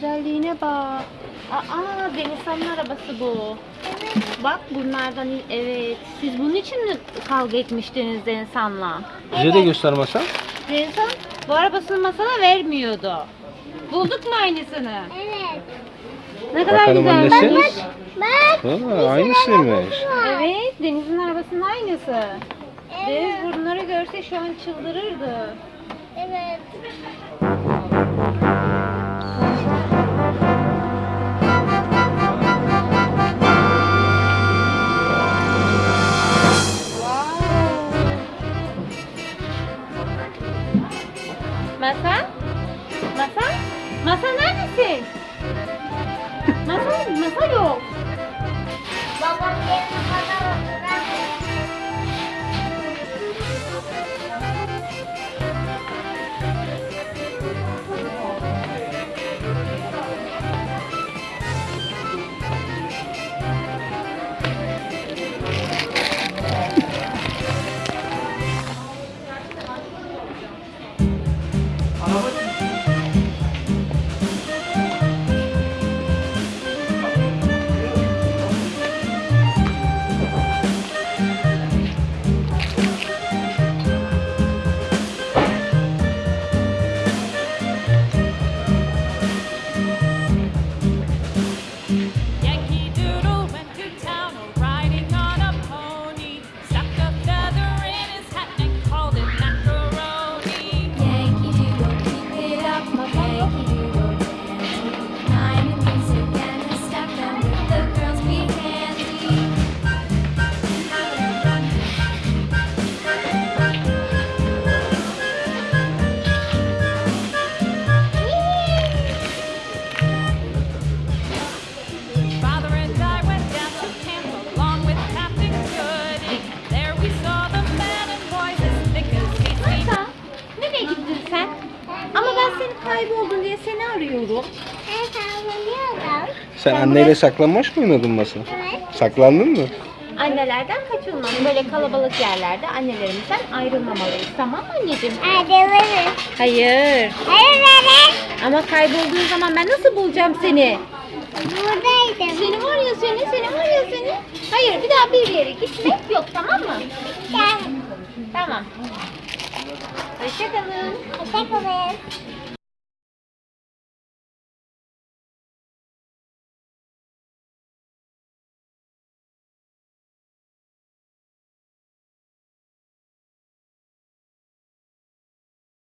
güzelliğine bak. Aa Denizhan'ın arabası bu. Bak bunlardan evet. Siz bunun için mi kavga etmiştiniz Denizhan'la? Bize de göster Masal. Denizhan bu arabasını masana vermiyordu. Bulduk mu aynısını? Evet. Ne kadar Bakalım güzelmiş. annesi. Bak. Ha, aynısıymış. Evet Deniz'in arabasının aynısı. Deniz Evet. bunları görse şu an çıldırırdı. Evet. Masa? Masa? Masa neredesin? Masa, masa yok. Kayboldun diye seni arıyorum. Ben sallanıyorum. Sen anneyle saklanmaç mı oynadın Masal? Evet. Saklandın mı? Annelerden kaçınmam. Böyle kalabalık yerlerde annelerimizden ayrılmamalıyız. Tamam mı anneciğim? Ayrılırız. Hayır. Ayrılırız. Ama kaybolduğun zaman ben nasıl bulacağım seni? Buradaydım. Seni var ya seni, seni var ya seni. Hayır bir daha bir yere gitmek yok tamam mı? Gel. Tamam. Hoşçakalın. Hoşçakalın.